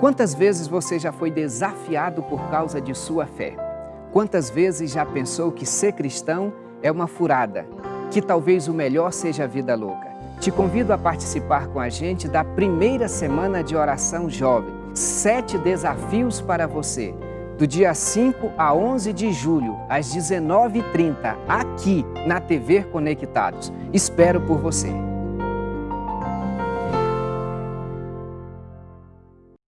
Quantas vezes você já foi desafiado por causa de sua fé? Quantas vezes já pensou que ser cristão é uma furada, que talvez o melhor seja a vida louca? Te convido a participar com a gente da primeira semana de oração jovem. Sete desafios para você. Do dia 5 a 11 de julho, às 19h30, aqui na TV Conectados. Espero por você.